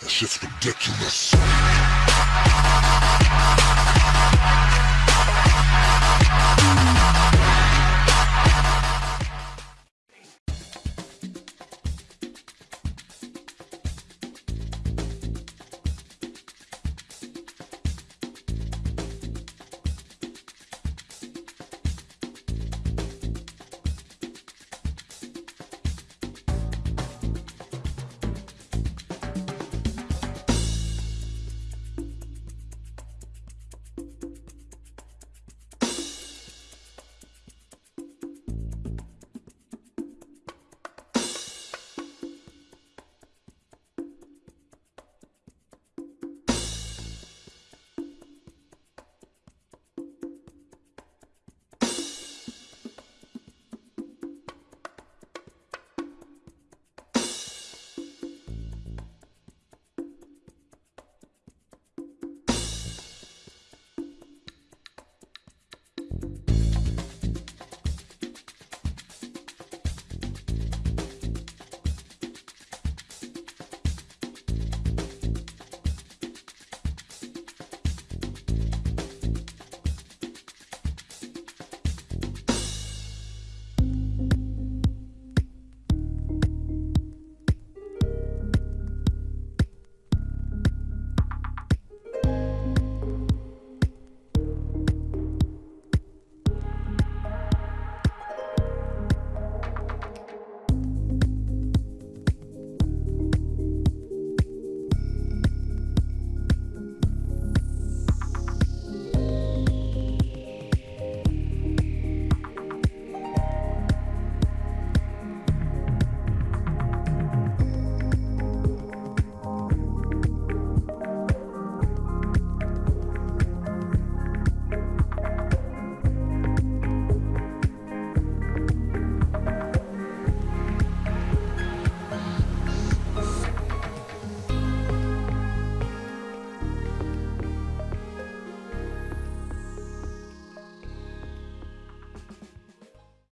That shit's ridiculous.